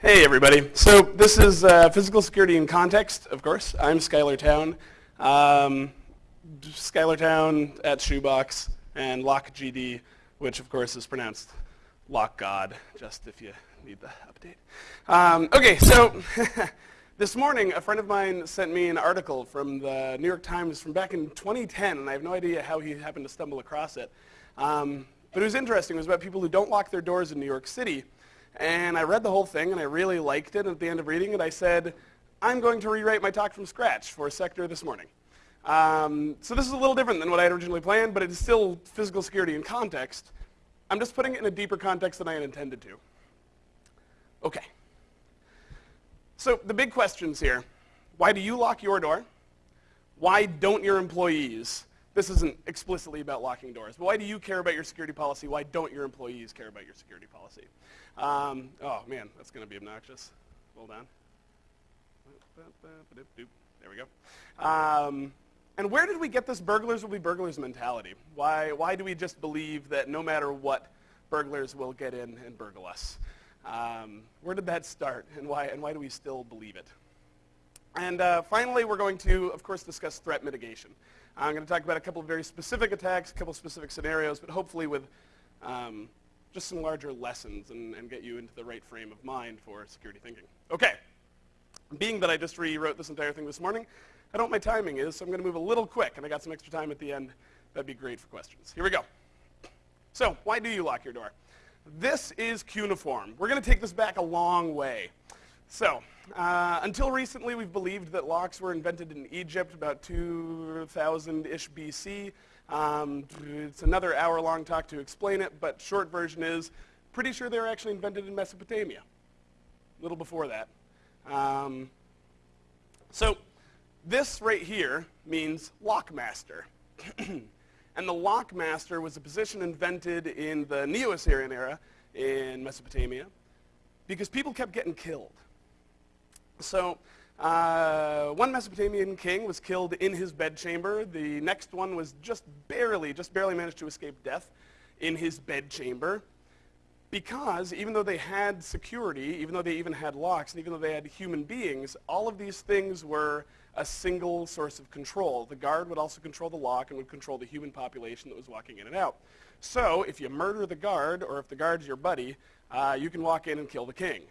Hey everybody. So this is uh, physical security in context, of course. I'm Schuyler Towne. Um, Schuyler Towne at Shoebox and LockGD, which of course is pronounced Lock God, just if you need the update. Um, okay, so this morning a friend of mine sent me an article from the New York Times from back in 2010, and I have no idea how he happened to stumble across it. Um, but it was interesting. It was about people who don't lock their doors in New York City. And I read the whole thing, and I really liked it. And at the end of reading it, I said, I'm going to rewrite my talk from scratch for SecTor this morning. Um, so this is a little different than what I had originally planned, but it is still physical security in context. I'm just putting it in a deeper context than I had intended to. Okay. So the big questions here. Why do you lock your door? Why don't your employees? This isn't explicitly about locking doors, but why do you care about your security policy? Why don't your employees care about your security policy? Um, oh man, that's going to be obnoxious. Hold on. There we go. Um, and where did we get this burglars will be burglars mentality? Why, why do we just believe that no matter what, burglars will get in and burgle us? Um, where did that start, and why, and why do we still believe it? And uh, finally, we're going to, of course, discuss threat mitigation. I'm going to talk about a couple of very specific attacks, a couple of specific scenarios, but hopefully with um, just some larger lessons and, and get you into the right frame of mind for security thinking. Okay. Being that I just rewrote this entire thing this morning, I don't know what my timing is, so I'm going to move a little quick, and I got some extra time at the end. That'd be great for questions. Here we go. So, why do you lock your door? This is cuneiform. We're going to take this back a long way. So, uh, until recently, we've believed that locks were invented in Egypt about 2000-ish BC. Um, it's another hour-long talk to explain it, but short version is, pretty sure they were actually invented in Mesopotamia, a little before that. Um, so this right here means lockmaster. and the lockmaster was a position invented in the Neo-Assyrian era in Mesopotamia because people kept getting killed. So uh, one Mesopotamian king was killed in his bedchamber. The next one was just barely, just barely managed to escape death in his bedchamber because even though they had security, even though they even had locks, and even though they had human beings, all of these things were a single source of control. The guard would also control the lock and would control the human population that was walking in and out. So if you murder the guard, or if the guard's your buddy, uh, you can walk in and kill the king.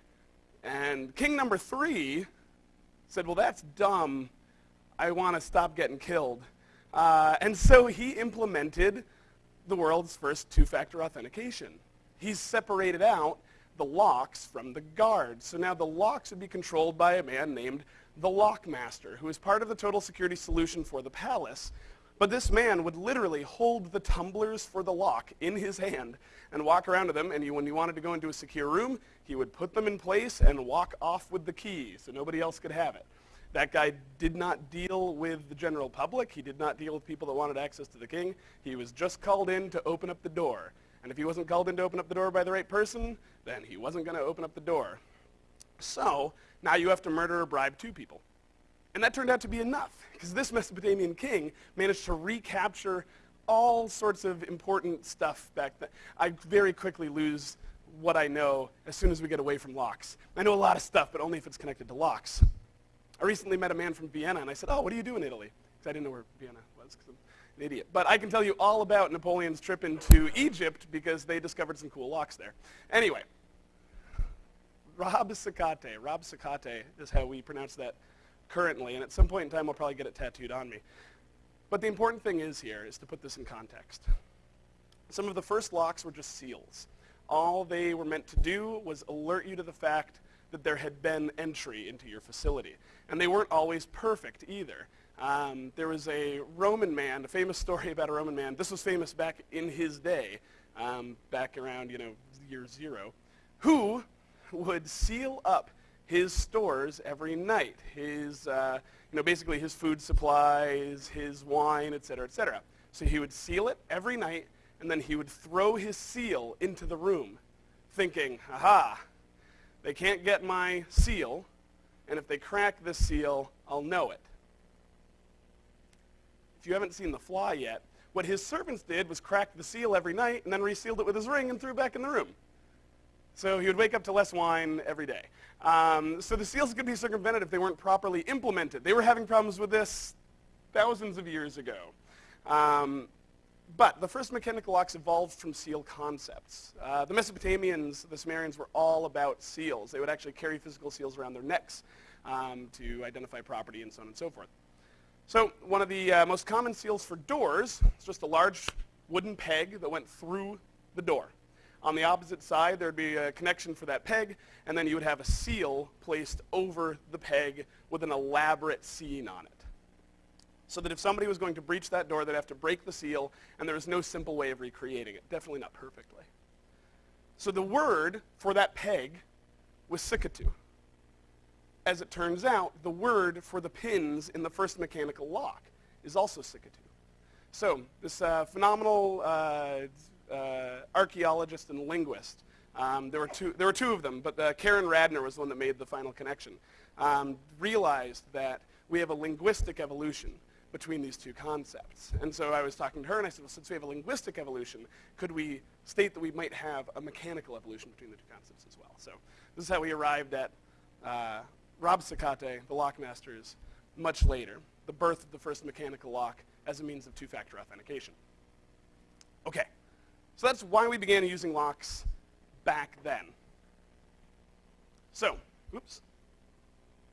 And king number three said, well, that's dumb. I want to stop getting killed. Uh, and so he implemented the world's first two-factor authentication. He separated out the locks from the guards. So now the locks would be controlled by a man named the Lockmaster, who is part of the total security solution for the palace. But this man would literally hold the tumblers for the lock in his hand and walk around with them. And he, when he wanted to go into a secure room, he would put them in place and walk off with the key so nobody else could have it. That guy did not deal with the general public. He did not deal with people that wanted access to the king. He was just called in to open up the door. And if he wasn't called in to open up the door by the right person, then he wasn't going to open up the door. So now you have to murder or bribe two people. And that turned out to be enough, because this Mesopotamian king managed to recapture all sorts of important stuff back then. I very quickly lose what I know as soon as we get away from locks. I know a lot of stuff, but only if it's connected to locks. I recently met a man from Vienna, and I said, oh, what do you do in Italy? Because I didn't know where Vienna was, because I'm an idiot. But I can tell you all about Napoleon's trip into Egypt, because they discovered some cool locks there. Anyway, Rob Sakate. Rob Sakate is how we pronounce that currently, and at some point in time, I'll probably get it tattooed on me. But the important thing is here is to put this in context. Some of the first locks were just seals. All they were meant to do was alert you to the fact that there had been entry into your facility. And they weren't always perfect either. Um, there was a Roman man, a famous story about a Roman man. This was famous back in his day, um, back around, you know, year zero, who would seal up his stores every night. His, uh, you know, basically his food supplies, his wine, et cetera, et cetera. So he would seal it every night, and then he would throw his seal into the room, thinking, aha, they can't get my seal, and if they crack this seal, I'll know it. If you haven't seen The Fly yet, what his servants did was crack the seal every night and then resealed it with his ring and threw it back in the room. So he would wake up to less wine every day. Um, so the seals could be circumvented if they weren't properly implemented. They were having problems with this thousands of years ago. Um, but the first mechanical locks evolved from seal concepts. Uh, the Mesopotamians, the Sumerians, were all about seals. They would actually carry physical seals around their necks um, to identify property and so on and so forth. So one of the uh, most common seals for doors is just a large wooden peg that went through the door. On the opposite side, there would be a connection for that peg, and then you would have a seal placed over the peg with an elaborate scene on it. So that if somebody was going to breach that door, they'd have to break the seal, and there was no simple way of recreating it. Definitely not perfectly. So the word for that peg was sikatu. As it turns out, the word for the pins in the first mechanical lock is also sikatu. So this uh, phenomenal uh, uh, archaeologist and linguist, um, there, were two, there were two of them, but uh, Karen Radner was the one that made the final connection, um, realized that we have a linguistic evolution between these two concepts. And so I was talking to her and I said, well, since we have a linguistic evolution, could we state that we might have a mechanical evolution between the two concepts as well? So this is how we arrived at uh, Rob Sakate, the lockmasters, much later, the birth of the first mechanical lock as a means of two-factor authentication. Okay, so that's why we began using locks back then. So, oops,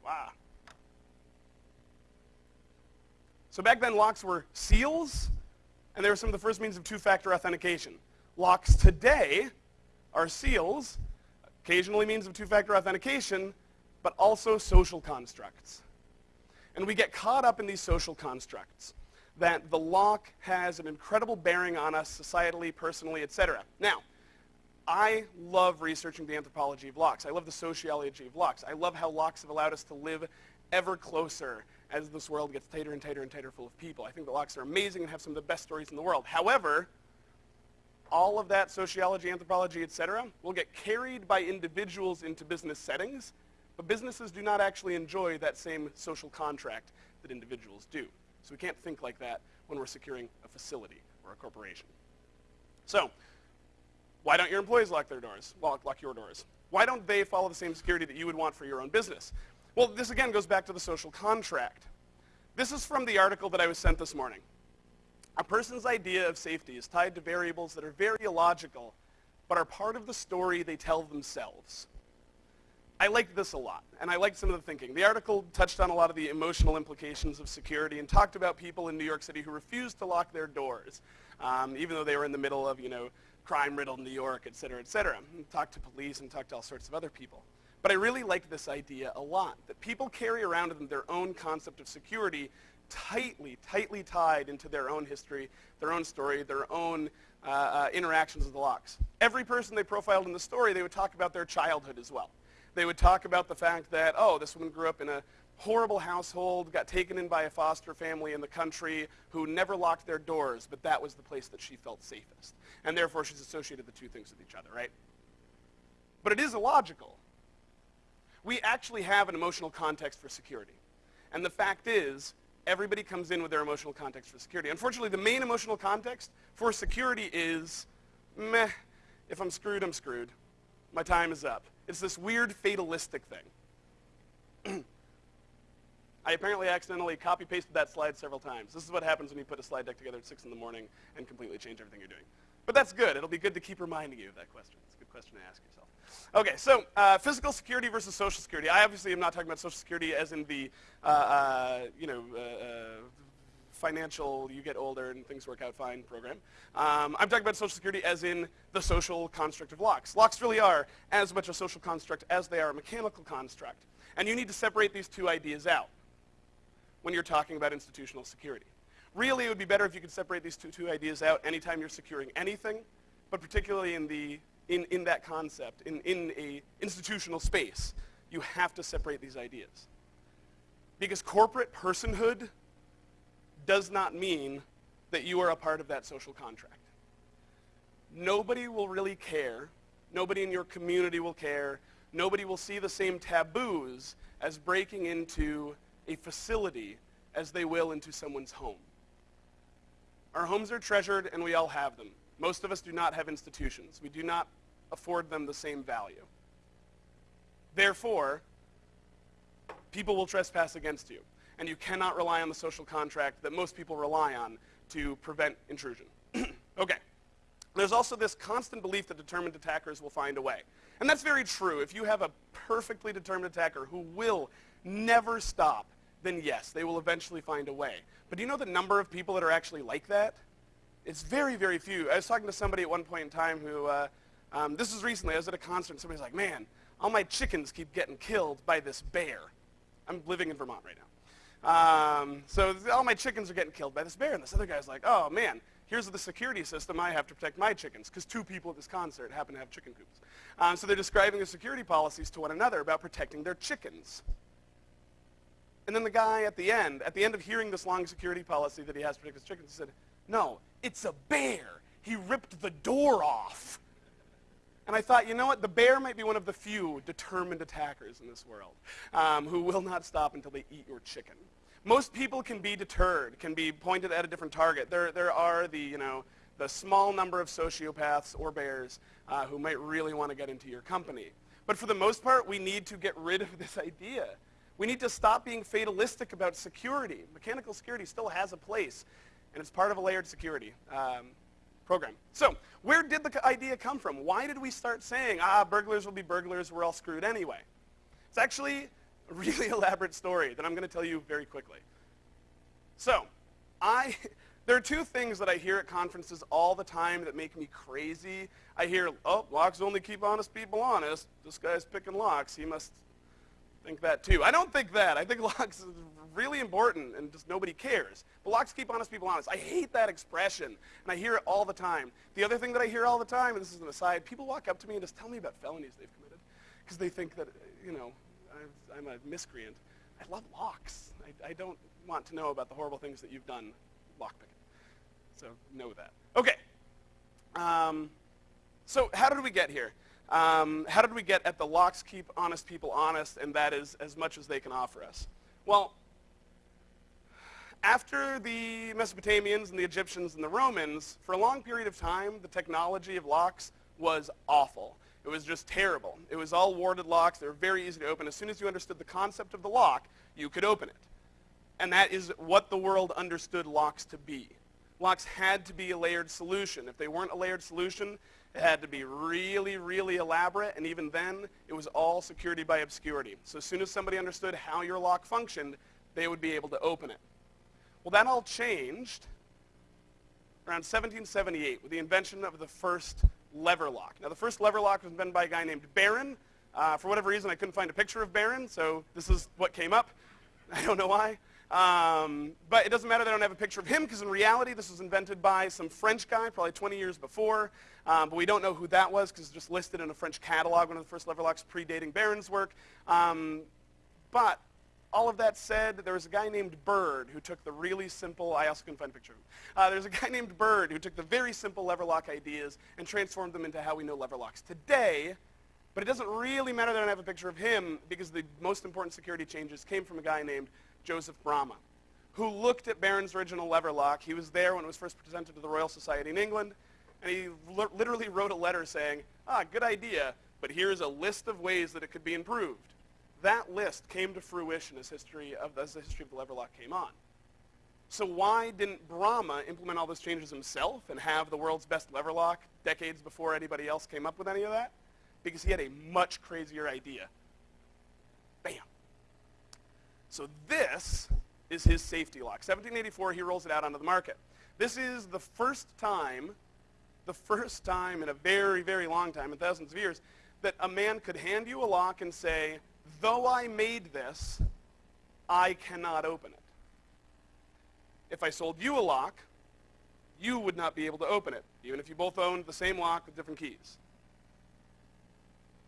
wow. So back then, locks were seals, and they were some of the first means of two-factor authentication. Locks today are seals, occasionally means of two-factor authentication, but also social constructs. And we get caught up in these social constructs that the lock has an incredible bearing on us societally, personally, etc. Now, I love researching the anthropology of locks. I love the sociology of locks. I love how locks have allowed us to live ever closer as this world gets tighter and tighter and tighter full of people. I think the locks are amazing and have some of the best stories in the world. However, all of that sociology, anthropology, etc., will get carried by individuals into business settings, but businesses do not actually enjoy that same social contract that individuals do. So we can't think like that when we're securing a facility or a corporation. So why don't your employees lock their doors, lock, lock your doors? Why don't they follow the same security that you would want for your own business? Well, this again goes back to the social contract. This is from the article that I was sent this morning. A person's idea of safety is tied to variables that are very illogical, but are part of the story they tell themselves. I liked this a lot, and I liked some of the thinking. The article touched on a lot of the emotional implications of security and talked about people in New York City who refused to lock their doors, um, even though they were in the middle of, you know, crime-riddled New York, et cetera, et cetera. And talked to police and talked to all sorts of other people. But I really liked this idea a lot, that people carry around them their own concept of security tightly, tightly tied into their own history, their own story, their own uh, uh, interactions with the locks. Every person they profiled in the story, they would talk about their childhood as well. They would talk about the fact that, oh, this woman grew up in a horrible household, got taken in by a foster family in the country who never locked their doors, but that was the place that she felt safest. And therefore, she's associated the two things with each other, right? But it is illogical we actually have an emotional context for security. And the fact is, everybody comes in with their emotional context for security. Unfortunately, the main emotional context for security is, meh, if I'm screwed, I'm screwed. My time is up. It's this weird fatalistic thing. I apparently accidentally copy-pasted that slide several times. This is what happens when you put a slide deck together at 6 in the morning and completely change everything you're doing. But that's good. It'll be good to keep reminding you of that question. It's a good question to ask yourself. Okay, so uh, physical security versus social security. I obviously am not talking about social security as in the, uh, uh, you know, uh, uh, financial, you get older and things work out fine program. Um, I'm talking about social security as in the social construct of locks. Locks really are as much a social construct as they are a mechanical construct. And you need to separate these two ideas out when you're talking about institutional security. Really, it would be better if you could separate these two, two ideas out anytime you're securing anything, but particularly in, the, in, in that concept, in, in a institutional space, you have to separate these ideas. Because corporate personhood does not mean that you are a part of that social contract. Nobody will really care. Nobody in your community will care. Nobody will see the same taboos as breaking into a facility as they will into someone's home. Our homes are treasured and we all have them. Most of us do not have institutions. We do not afford them the same value. Therefore, people will trespass against you, and you cannot rely on the social contract that most people rely on to prevent intrusion. okay. There's also this constant belief that determined attackers will find a way. And that's very true. If you have a perfectly determined attacker who will never stop, then yes, they will eventually find a way. But do you know the number of people that are actually like that? It's very, very few. I was talking to somebody at one point in time who, uh, um, this was recently, I was at a concert and somebody's like, man, all my chickens keep getting killed by this bear. I'm living in Vermont right now. Um, so all my chickens are getting killed by this bear. And this other guy's like, oh man, here's the security system I have to protect my chickens, because two people at this concert happen to have chicken coops. Um, so they're describing the security policies to one another about protecting their chickens. And then the guy at the end, at the end of hearing this long security policy that he has to protect his chickens, he said, no, it's a bear. He ripped the door off. And I thought, you know what? The bear might be one of the few determined attackers in this world um, who will not stop until they eat your chicken. Most people can be deterred, can be pointed at a different target. There, there are the, you know, the small number of sociopaths or bears uh, who might really want to get into your company. But for the most part, we need to get rid of this idea. We need to stop being fatalistic about security. Mechanical security still has a place, and it's part of a layered security. Um, program. So where did the idea come from? Why did we start saying, ah, burglars will be burglars, we're all screwed anyway? It's actually a really elaborate story that I'm going to tell you very quickly. So I, there are two things that I hear at conferences all the time that make me crazy. I hear, oh, locks only keep honest people honest. This guy's picking locks. He must think that too. I don't think that. I think locks is really important and just nobody cares. Locks keep honest people honest. I hate that expression, and I hear it all the time. The other thing that I hear all the time, and this is an aside, people walk up to me and just tell me about felonies they've committed because they think that, you know, I'm a miscreant. I love locks. I, I don't want to know about the horrible things that you've done lockpicking. So know that. Okay. Um, so how did we get here? Um, how did we get at the locks keep honest people honest, and that is as much as they can offer us? Well, after the Mesopotamians and the Egyptians and the Romans, for a long period of time, the technology of locks was awful. It was just terrible. It was all warded locks. They were very easy to open. As soon as you understood the concept of the lock, you could open it. And that is what the world understood locks to be. Locks had to be a layered solution. If they weren't a layered solution, it had to be really, really elaborate, and even then, it was all security by obscurity. So as soon as somebody understood how your lock functioned, they would be able to open it. Well, that all changed around 1778 with the invention of the first lever lock. Now, the first lever lock was invented by a guy named Barron. Uh, for whatever reason, I couldn't find a picture of Barron, so this is what came up. I don't know why. Um, but it doesn't matter that I don't have a picture of him because in reality this was invented by some French guy probably 20 years before. Um, but we don't know who that was because it's just listed in a French catalog, one of the first lever locks predating Barron's work. Um, but all of that said, there was a guy named Bird who took the really simple, I also couldn't find a picture of him. Uh, there's a guy named Bird who took the very simple lever lock ideas and transformed them into how we know lever locks today. But it doesn't really matter that I don't have a picture of him because the most important security changes came from a guy named Joseph Bramah, who looked at Barron's original lever lock. He was there when it was first presented to the Royal Society in England, and he literally wrote a letter saying, ah, good idea, but here's a list of ways that it could be improved. That list came to fruition as, history of, as the history of the lever lock came on. So why didn't Bramah implement all those changes himself and have the world's best lever lock decades before anybody else came up with any of that? Because he had a much crazier idea. Bam. So this is his safety lock. 1784, he rolls it out onto the market. This is the first time, the first time in a very, very long time, in thousands of years, that a man could hand you a lock and say, though I made this, I cannot open it. If I sold you a lock, you would not be able to open it, even if you both owned the same lock with different keys.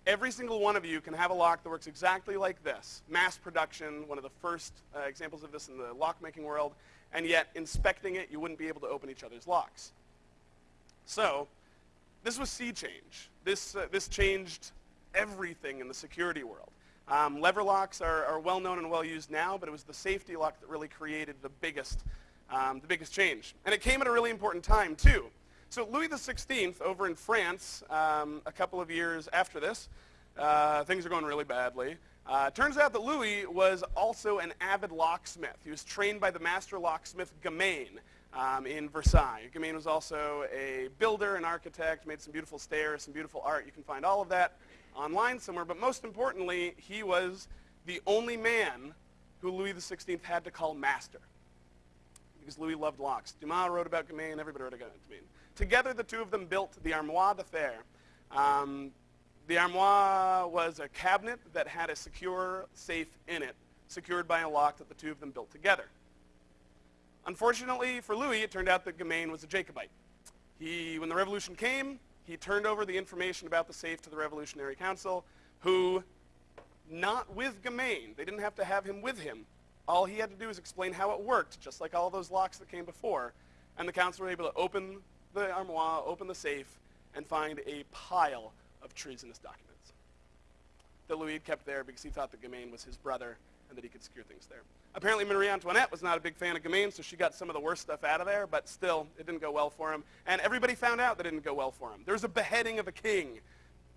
Every single one of you can have a lock that works exactly like this. Mass production, one of the first uh, examples of this in the lock-making world, and yet inspecting it, you wouldn't be able to open each other's locks. So this was sea change. This, uh, this changed everything in the security world. Um, lever locks are, are, well known and well used now, but it was the safety lock that really created the biggest, um, the biggest change. And it came at a really important time, too. So Louis XVI, over in France, um, a couple of years after this, uh, things are going really badly. Uh, turns out that Louis was also an avid locksmith. He was trained by the master locksmith Gamain um, in Versailles. Gamain was also a builder, an architect, made some beautiful stairs, some beautiful art. You can find all of that online somewhere. But most importantly, he was the only man who Louis XVI had to call master because Louis loved locks. Dumas wrote about Gamain, everybody wrote about Gamain. Together, the two of them built the Armoire de Fer. Um, the armoire was a cabinet that had a secure safe in it, secured by a lock that the two of them built together. Unfortunately for Louis, it turned out that Gamain was a Jacobite. He, when the revolution came, he turned over the information about the safe to the Revolutionary Council, who, not with Gamain, they didn't have to have him with him. All he had to do was explain how it worked, just like all those locks that came before. And the council were able to open the armoire, open the safe, and find a pile of treasonous documents that Louis kept there because he thought that Gamain was his brother and that he could secure things there. Apparently Marie Antoinette was not a big fan of Gamain, so she got some of the worst stuff out of there, but still, it didn't go well for him. And everybody found out that it didn't go well for him. There was a beheading of a king.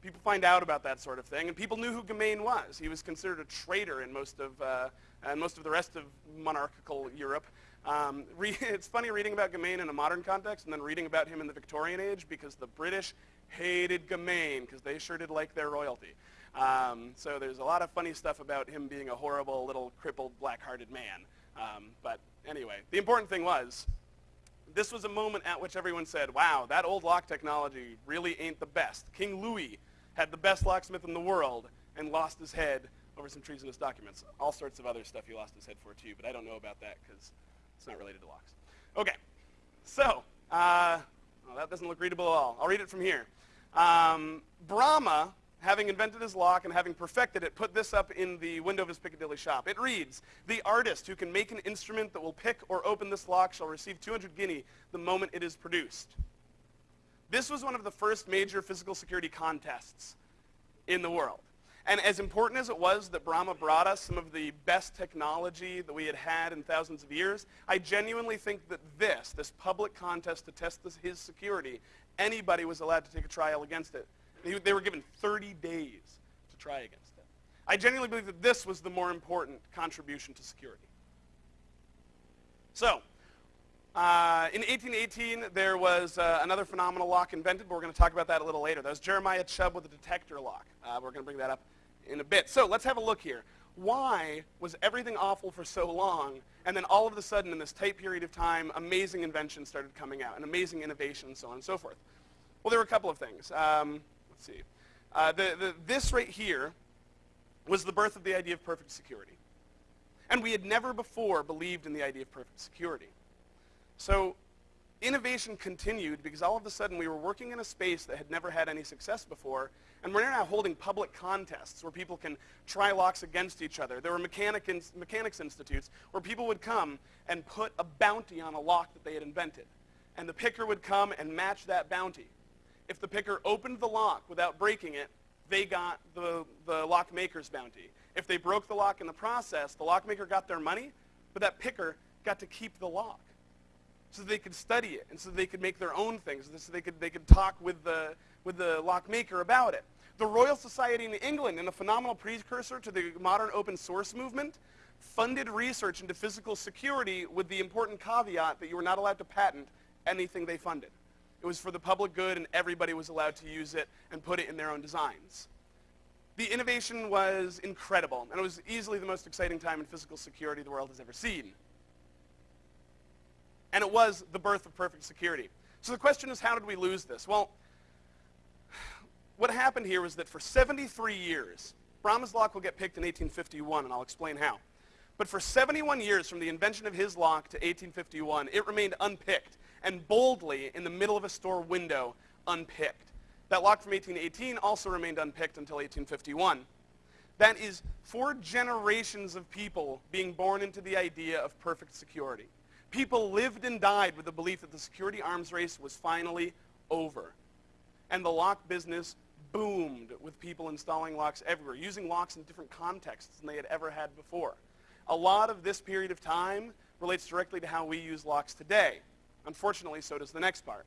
People find out about that sort of thing, and people knew who Gamain was. He was considered a traitor in most of, uh, and most of the rest of monarchical Europe. Um, it's funny reading about Gamain in a modern context and then reading about him in the Victorian age because the British hated Gamain because they sure did like their royalty. Um, so there's a lot of funny stuff about him being a horrible little crippled black-hearted man. Um, but anyway, the important thing was this was a moment at which everyone said, wow, that old lock technology really ain't the best. King Louis had the best locksmith in the world and lost his head over some treasonous documents. All sorts of other stuff he lost his head for too, but I don't know about that because it's not related to locks. Okay, so uh, well, that doesn't look readable at all. I'll read it from here. Um, Bramah, having invented his lock and having perfected it, put this up in the window of his Piccadilly shop. It reads, the artist who can make an instrument that will pick or open this lock shall receive 200 guinea the moment it is produced. This was one of the first major physical security contests in the world. And as important as it was that Bramah brought us some of the best technology that we had had in thousands of years, I genuinely think that this, this public contest to test this, his security, anybody was allowed to take a trial against it. They, they were given 30 days to try against it. I genuinely believe that this was the more important contribution to security. So, uh, in 1818, there was uh, another phenomenal lock invented, but we're going to talk about that a little later. That was Jeremiah Chubb with the detector lock. Uh, we're going to bring that up in a bit. So let's have a look here. Why was everything awful for so long, and then all of a sudden, in this tight period of time, amazing inventions started coming out, and amazing innovation, and so on and so forth? Well, there were a couple of things. Um, let's see. Uh, the, the, this right here was the birth of the idea of perfect security. And we had never before believed in the idea of perfect security. So innovation continued because all of a sudden we were working in a space that had never had any success before, and we're now holding public contests where people can try locks against each other. There were mechanic mechanics institutes where people would come and put a bounty on a lock that they had invented. And the picker would come and match that bounty. If the picker opened the lock without breaking it, they got the, the bounty. If they broke the lock in the process, the lockmaker got their money, but that picker got to keep the lock so they could study it and so they could make their own things, so they could, they could talk with the, with the lockmaker about it. The Royal Society in England, in a phenomenal precursor to the modern open source movement, funded research into physical security with the important caveat that you were not allowed to patent anything they funded. It was for the public good and everybody was allowed to use it and put it in their own designs. The innovation was incredible and it was easily the most exciting time in physical security the world has ever seen. And it was the birth of perfect security. So the question is, how did we lose this? Well, what happened here was that for 73 years, Bramah's lock will get picked in 1851, and I'll explain how. But for 71 years, from the invention of his lock to 1851, it remained unpicked, and boldly, in the middle of a store window, unpicked. That lock from 1818 also remained unpicked until 1851. That is four generations of people being born into the idea of perfect security. People lived and died with the belief that the security arms race was finally over. And the lock business boomed with people installing locks everywhere, using locks in different contexts than they had ever had before. A lot of this period of time relates directly to how we use locks today. Unfortunately, so does the next part.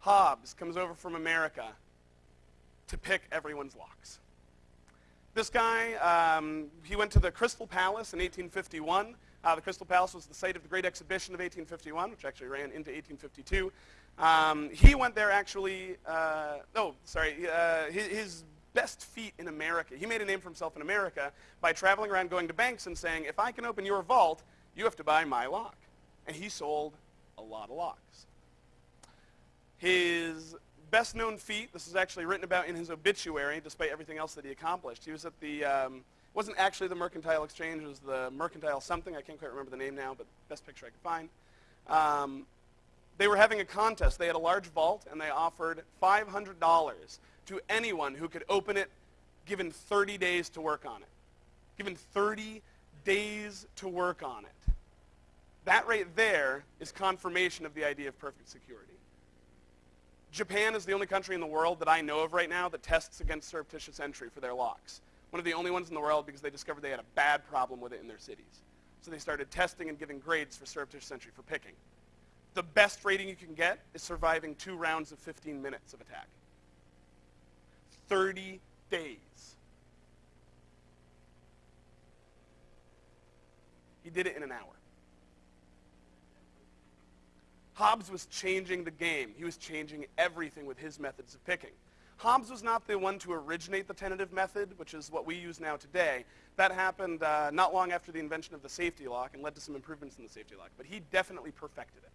Hobbs comes over from America to pick everyone's locks. This guy, um, he went to the Crystal Palace in 1851. Uh, the Crystal Palace was the site of the Great Exhibition of 1851, which actually ran into 1852. Um, he went there actually, uh, oh, sorry, uh, his, his best feat in America. He made a name for himself in America by traveling around going to banks and saying, if I can open your vault, you have to buy my lock. And he sold a lot of locks. His best known feat, this is actually written about in his obituary, despite everything else that he accomplished. He was at the, um, wasn't actually the Mercantile Exchange, it was the Mercantile something. I can't quite remember the name now, but best picture I could find. Um, they were having a contest. They had a large vault, and they offered $500 to anyone who could open it given 30 days to work on it. Given 30 days to work on it. That right there is confirmation of the idea of perfect security. Japan is the only country in the world that I know of right now that tests against surreptitious entry for their locks. One of the only ones in the world because they discovered they had a bad problem with it in their cities. So they started testing and giving grades for surreptitious entry for picking. The best rating you can get is surviving two rounds of 15 minutes of attack. 30 days. He did it in an hour. Hobbs was changing the game. He was changing everything with his methods of picking. Hobbs was not the one to originate the tentative method, which is what we use now today. That happened uh, not long after the invention of the safety lock and led to some improvements in the safety lock, but he definitely perfected it.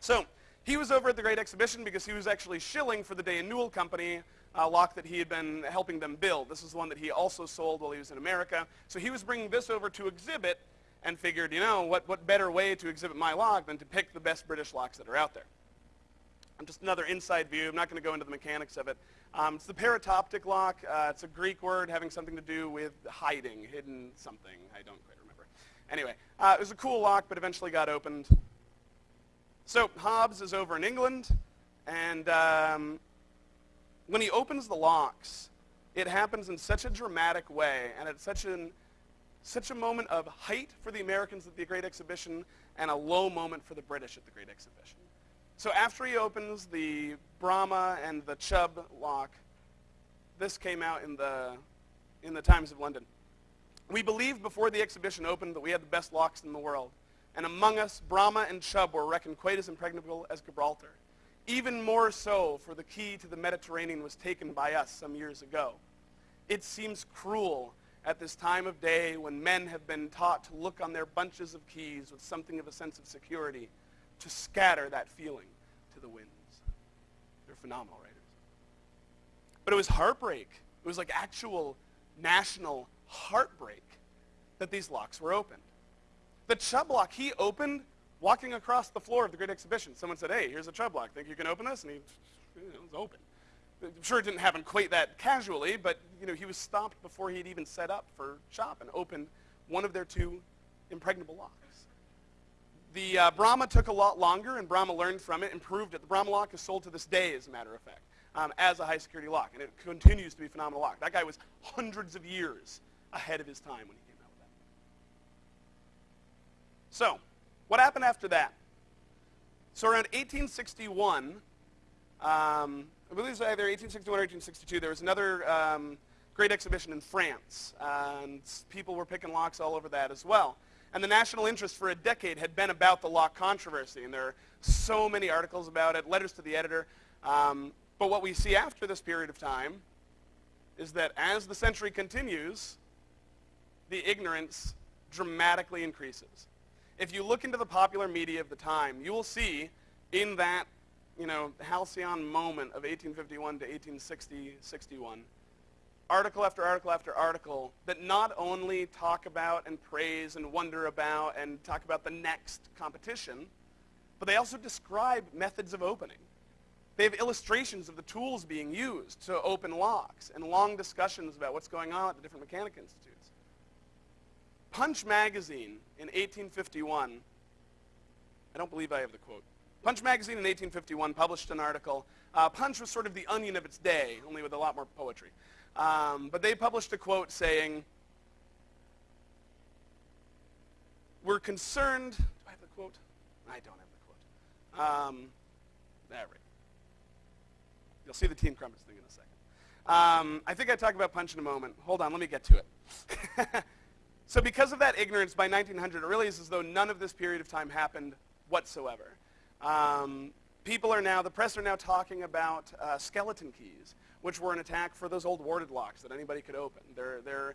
So he was over at the Great Exhibition because he was actually shilling for the Day and Newell Company a lock that he had been helping them build. This is one that he also sold while he was in America. So he was bringing this over to exhibit and figured, you know, what, what better way to exhibit my lock than to pick the best British locks that are out there. And just another inside view. I'm not going to go into the mechanics of it. Um, it's the parautoptic lock. Uh, it's a Greek word having something to do with hiding, hidden something. I don't quite remember. Anyway, uh, it was a cool lock, but eventually got opened. So Hobbs is over in England, and um, when he opens the locks, it happens in such a dramatic way and at such an such a moment of height for the Americans at the Great Exhibition and a low moment for the British at the Great Exhibition. So after he opens the Bramah and the Chubb lock, this came out in the, in the Times of London. We believed before the exhibition opened that we had the best locks in the world. And among us, Bramah and Chubb were reckoned quite as impregnable as Gibraltar. Even more so, for the key to the Mediterranean was taken by us some years ago. It seems cruel at this time of day when men have been taught to look on their bunches of keys with something of a sense of security, to scatter that feeling to the winds. They're phenomenal writers. But it was heartbreak. It was like actual national heartbreak that these locks were opened. The Chubb lock he opened walking across the floor of the Great Exhibition. Someone said, hey, here's a Chubb lock. Think you can open this? And he, it was open. I'm sure it didn't happen quite that casually, but you know, he was stopped before he'd even set up for shop and opened one of their two impregnable locks. The uh, Bramah took a lot longer, and Bramah learned from it, and improved it. The Bramah lock is sold to this day, as a matter of fact, um, as a high-security lock, and it continues to be a phenomenal lock. That guy was hundreds of years ahead of his time when he came out with that. So, what happened after that? So around 1861, um, I believe it was either 1861 or 1862, there was another um, great exhibition in France, and people were picking locks all over that as well. And the national interest for a decade had been about the lock controversy, and there are so many articles about it, letters to the editor. Um, but what we see after this period of time is that as the century continues, the ignorance dramatically increases. If you look into the popular media of the time, you will see in that you know, the halcyon moment of 1851 to 1860, 61, article after article after article that not only talk about and praise and wonder about and talk about the next competition, but they also describe methods of opening. They have illustrations of the tools being used to open locks and long discussions about what's going on at the different mechanic institutes. Punch magazine in 1851, I don't believe I have the quote, Punch magazine in 1851 published an article. Uh, Punch was sort of the onion of its day, only with a lot more poetry. Um, but they published a quote saying, we're concerned, do I have the quote? I don't have the quote. Um, There we go. You'll see the Team Crumpets thing in a second. Um, I think I talk about punch in a moment. Hold on, let me get to it. so because of that ignorance, by 1900, it really is as though none of this period of time happened whatsoever. Um, people are now, the press are now talking about uh, skeleton keys, which were an attack for those old warded locks that anybody could open. They're, they're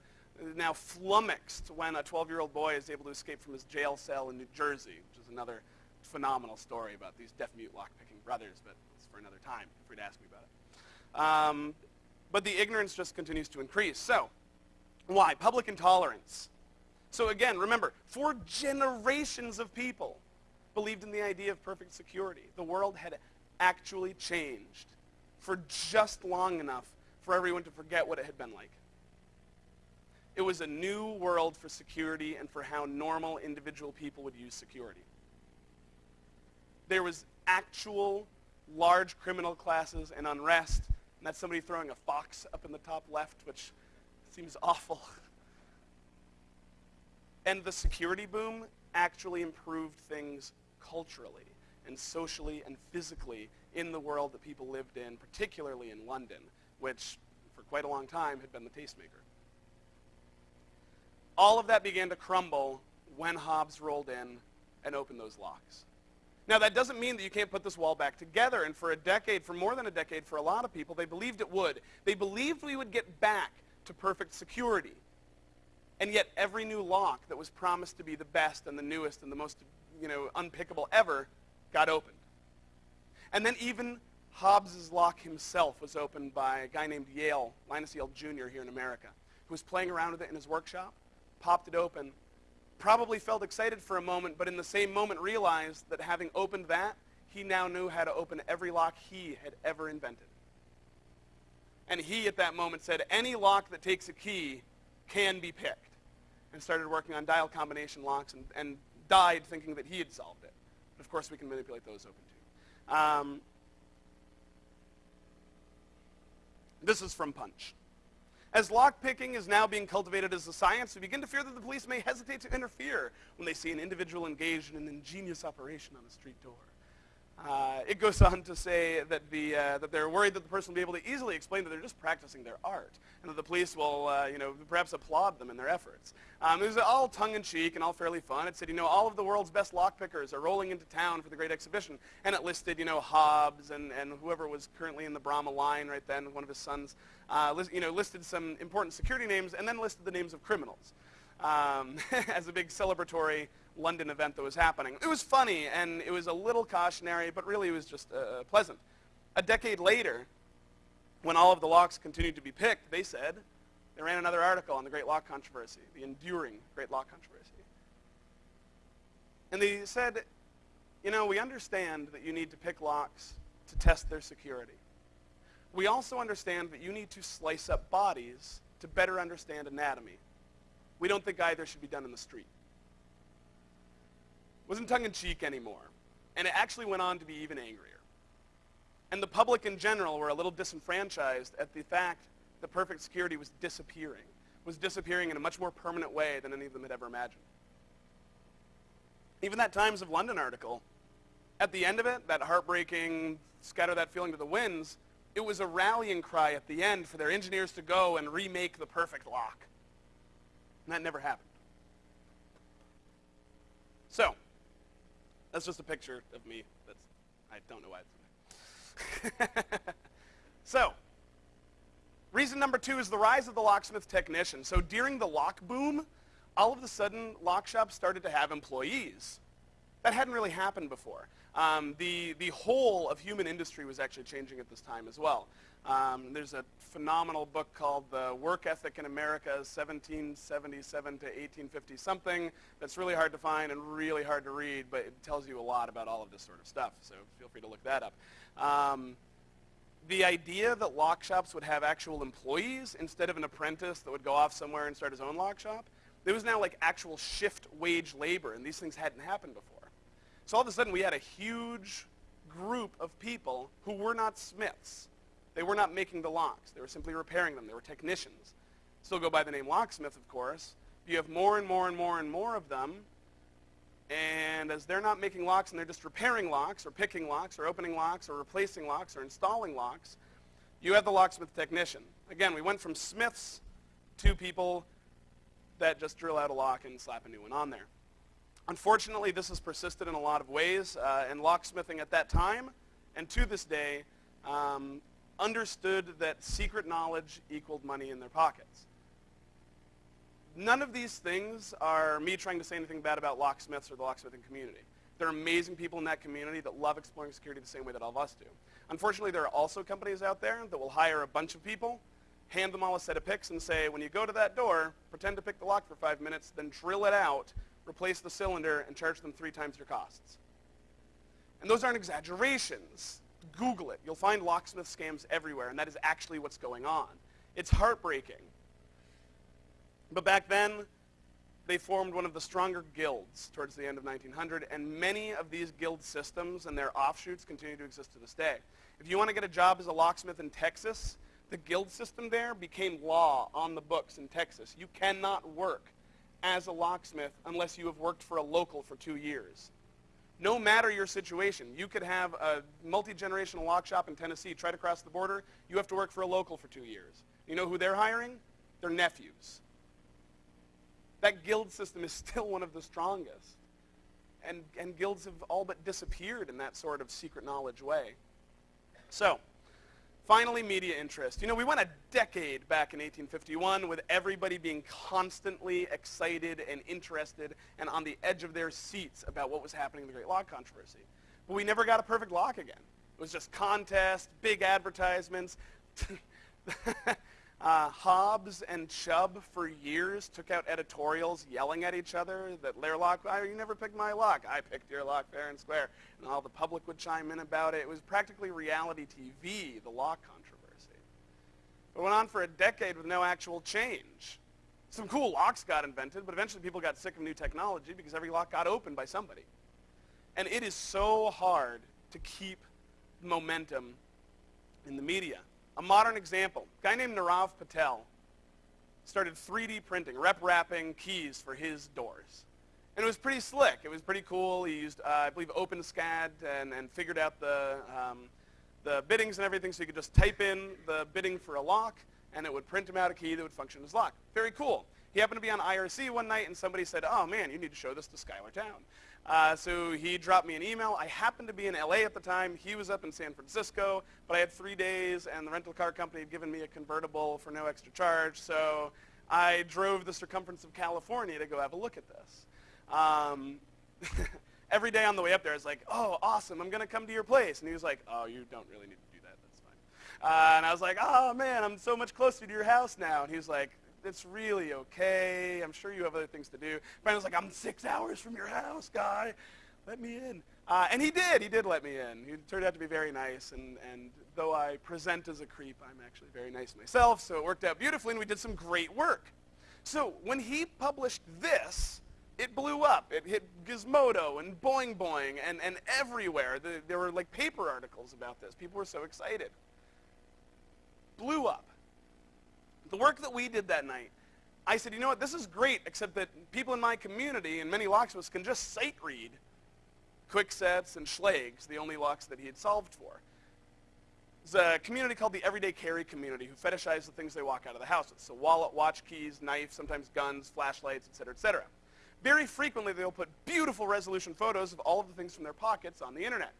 now flummoxed when a 12-year-old boy is able to escape from his jail cell in New Jersey, which is another phenomenal story about these deaf-mute lock-picking brothers, but it's for another time, if you'd ask me about it. Um, but the ignorance just continues to increase. So, why? Public intolerance. So again, remember, for generations of people believed in the idea of perfect security. The world had actually changed for just long enough for everyone to forget what it had been like. It was a new world for security and for how normal individual people would use security. There was actual large criminal classes and unrest and that's somebody throwing a fox up in the top left, which seems awful. And the security boom actually improved things culturally and socially and physically in the world that people lived in, particularly in London, which for quite a long time had been the tastemaker. All of that began to crumble when Hobbs rolled in and opened those locks. Now, that doesn't mean that you can't put this wall back together. And for a decade, for more than a decade, for a lot of people, they believed it would. They believed we would get back to perfect security. And yet every new lock that was promised to be the best and the newest and the most you know, unpickable ever got opened. And then even Hobbs's lock himself was opened by a guy named Yale, Linus Yale Jr. here in America, who was playing around with it in his workshop, popped it open, probably felt excited for a moment, but in the same moment realized that having opened that, he now knew how to open every lock he had ever invented. And he, at that moment, said, any lock that takes a key can be picked. And started working on dial combination locks and, and died thinking that he had solved it. But of course, we can manipulate those open too. Um, this is from Punch. As lockpicking is now being cultivated as a science, we begin to fear that the police may hesitate to interfere when they see an individual engaged in an ingenious operation on a street door. Uh, it goes on to say that, the, uh, that they're worried that the person will be able to easily explain that they're just practicing their art, and that the police will, uh, you know, perhaps applaud them in their efforts. Um, it was all tongue-in-cheek and all fairly fun. It said, you know, all of the world's best lockpickers are rolling into town for the great exhibition, and it listed, you know, Hobbs and, and whoever was currently in the Bramah line right then, one of his sons, uh, list, you know, listed some important security names, and then listed the names of criminals um, as a big celebratory London event that was happening. It was funny, and it was a little cautionary, but really it was just uh, pleasant. A decade later, when all of the locks continued to be picked, they said, they ran another article on the Great Lock Controversy, the enduring Great Lock Controversy. And they said, you know, we understand that you need to pick locks to test their security. We also understand that you need to slice up bodies to better understand anatomy. We don't think either should be done in the street wasn't tongue-in-cheek anymore. And it actually went on to be even angrier. And the public in general were a little disenfranchised at the fact that perfect security was disappearing, was disappearing in a much more permanent way than any of them had ever imagined. Even that Times of London article, at the end of it, that heartbreaking, scatter that feeling to the winds, it was a rallying cry at the end for their engineers to go and remake the perfect lock. And that never happened. So, that's just a picture of me. That's, I don't know why it's So, reason number two is the rise of the locksmith technician. So during the lock boom, all of a sudden, lock shops started to have employees. That hadn't really happened before. Um, the, the whole of human industry was actually changing at this time as well. Um, there's a phenomenal book called The Work Ethic in America, 1777 to 1850 something, that's really hard to find and really hard to read, but it tells you a lot about all of this sort of stuff, so feel free to look that up. Um, the idea that lock shops would have actual employees instead of an apprentice that would go off somewhere and start his own lock shop, there was now like actual shift wage labor, and these things hadn't happened before. So all of a sudden we had a huge group of people who were not smiths, they were not making the locks. They were simply repairing them. They were technicians. Still go by the name locksmith, of course. You have more and more and more and more of them. And as they're not making locks and they're just repairing locks or picking locks or opening locks or replacing locks or installing locks, you have the locksmith technician. Again, we went from smiths to people that just drill out a lock and slap a new one on there. Unfortunately, this has persisted in a lot of ways, uh, and locksmithing at that time and to this day um, understood that secret knowledge equaled money in their pockets. None of these things are me trying to say anything bad about locksmiths or the locksmithing community. There are amazing people in that community that love exploring security the same way that all of us do. Unfortunately, there are also companies out there that will hire a bunch of people, hand them all a set of picks, and say, when you go to that door, pretend to pick the lock for five minutes, then drill it out, replace the cylinder, and charge them three times your costs. And those aren't exaggerations. Google it. You'll find locksmith scams everywhere, and that is actually what's going on. It's heartbreaking. But back then, they formed one of the stronger guilds towards the end of 1900, and many of these guild systems and their offshoots continue to exist to this day. If you want to get a job as a locksmith in Texas, the guild system there became law on the books in Texas. You cannot work as a locksmith unless you have worked for a local for two years. No matter your situation, you could have a multi-generational lock shop in Tennessee, try to cross the border, you have to work for a local for two years. You know who they're hiring? Their nephews. That guild system is still one of the strongest. And, and guilds have all but disappeared in that sort of secret knowledge way. So, finally, media interest. You know, we went a decade back in 1851 with everybody being constantly excited and interested and on the edge of their seats about what was happening in the Great Lock Controversy. But we never got a perfect lock again. It was just contests, big advertisements. Uh, Hobbs and Chubb for years took out editorials yelling at each other that their lock, oh, you never picked my lock. I picked your lock fair and square. And all the public would chime in about it. It was practically reality TV, the lock controversy. It went on for a decade with no actual change. Some cool locks got invented, but eventually people got sick of new technology because every lock got opened by somebody. And it is so hard to keep momentum in the media. A modern example, a guy named Nirav Patel started 3D printing, rep wrapping keys for his doors. And it was pretty slick. It was pretty cool. He used, uh, I believe, OpenSCAD and, and figured out the, um, the bittings and everything so you could just type in the bitting for a lock and it would print him out a key that would function as lock. Very cool. He happened to be on IRC one night and somebody said, oh man, you need to show this to Schuyler Towne. Uh, so he dropped me an email. I happened to be in LA at the time. He was up in San Francisco, but I had three days, and the rental car company had given me a convertible for no extra charge. So I drove the circumference of California to go have a look at this. Um, every day on the way up there, I was like, oh, awesome, I'm going to come to your place. And he was like, oh, you don't really need to do that. That's fine. Uh, and I was like, oh, man, I'm so much closer to your house now. And he was like, it's really okay. I'm sure you have other things to do. Brandon's like, I'm six hours from your house, guy. Let me in. Uh, and he did. He did let me in. He turned out to be very nice. And, and though I present as a creep, I'm actually very nice myself. So it worked out beautifully, and we did some great work. So when he published this, it blew up. It hit Gizmodo and Boing Boing and, and everywhere. The, there were like paper articles about this. People were so excited. Blew up. The work that we did that night, I said, you know what, this is great, except that people in my community and many locksmiths can just sight read Kwikset's and Schlage's, the only locks that he had solved for. There's a community called the Everyday Carry Community who fetishize the things they walk out of the house with. So wallet, watch, keys, knife, sometimes guns, flashlights, etc., etc. Very frequently, they'll put beautiful resolution photos of all of the things from their pockets on the internet.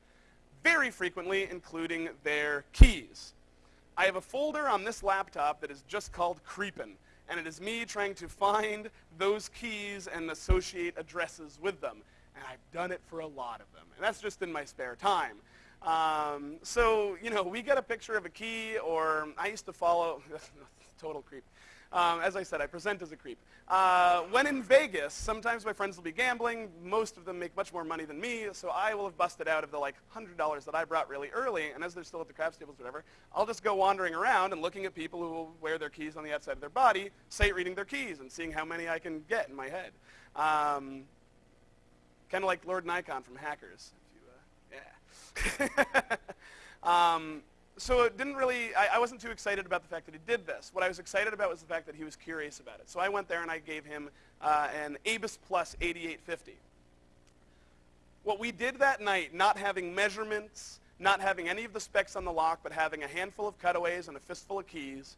Very frequently, including their keys. I have a folder on this laptop that is just called Creepin', and it is me trying to find those keys and associate addresses with them. And I've done it for a lot of them. And that's just in my spare time. Um, so, you know, we get a picture of a key, or I used to follow, total creep. Um, as I said, I present as a creep. Uh, when in Vegas, sometimes my friends will be gambling. Most of them make much more money than me, so I will have busted out of the like $100 that I brought really early, and as they're still at the craps tables or whatever, I'll just go wandering around and looking at people who will wear their keys on the outside of their body, sight reading their keys and seeing how many I can get in my head. Um, kind of like Lord Nikon from Hackers. If You, uh, yeah. um, so it didn't really, I, I, wasn't too excited about the fact that he did this. What I was excited about was the fact that he was curious about it. So I went there and I gave him uh, an ABUS Plus 8850. What we did that night, not having measurements, not having any of the specs on the lock, but having a handful of cutaways and a fistful of keys,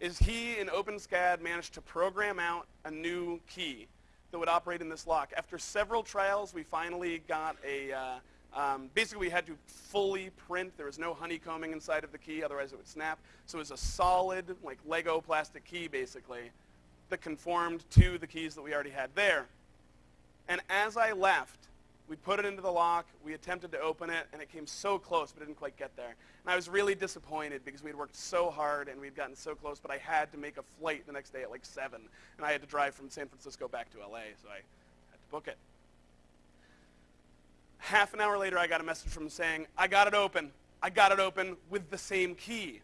is he in OpenSCAD managed to program out a new key that would operate in this lock. After several trials, we finally got a, uh, um, basically we had to fully print. There was no honeycombing inside of the key, otherwise it would snap. So it was a solid, like Lego plastic key, basically, that conformed to the keys that we already had there. And as I left, we put it into the lock. We attempted to open it, and it came so close, but didn't quite get there. And I was really disappointed because we had worked so hard and we'd gotten so close, but I had to make a flight the next day at like 7, and I had to drive from San Francisco back to LA, so I had to book it. Half an hour later, I got a message from him saying, I got it open. I got it open with the same key.